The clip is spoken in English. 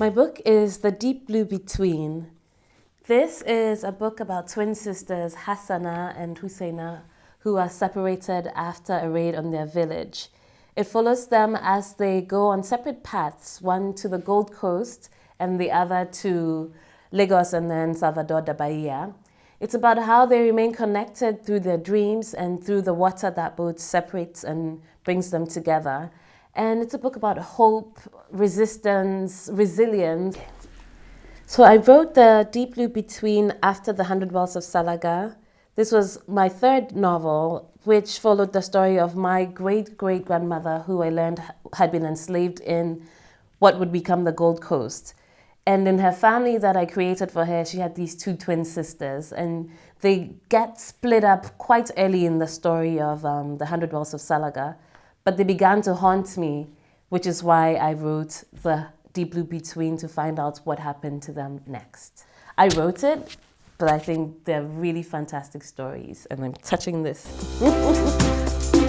My book is The Deep Blue Between. This is a book about twin sisters Hassana and Husseina who are separated after a raid on their village. It follows them as they go on separate paths, one to the Gold Coast and the other to Lagos and then Salvador da Bahia. It's about how they remain connected through their dreams and through the water that both separates and brings them together. And it's a book about hope, resistance, resilience. So I wrote The Deep Blue Between after The Hundred Wells of Salaga. This was my third novel, which followed the story of my great-great-grandmother who I learned had been enslaved in what would become the Gold Coast. And in her family that I created for her, she had these two twin sisters, and they get split up quite early in the story of um, The Hundred Wells of Salaga. But they began to haunt me, which is why I wrote The Deep Blue Between to find out what happened to them next. I wrote it, but I think they're really fantastic stories, and I'm touching this.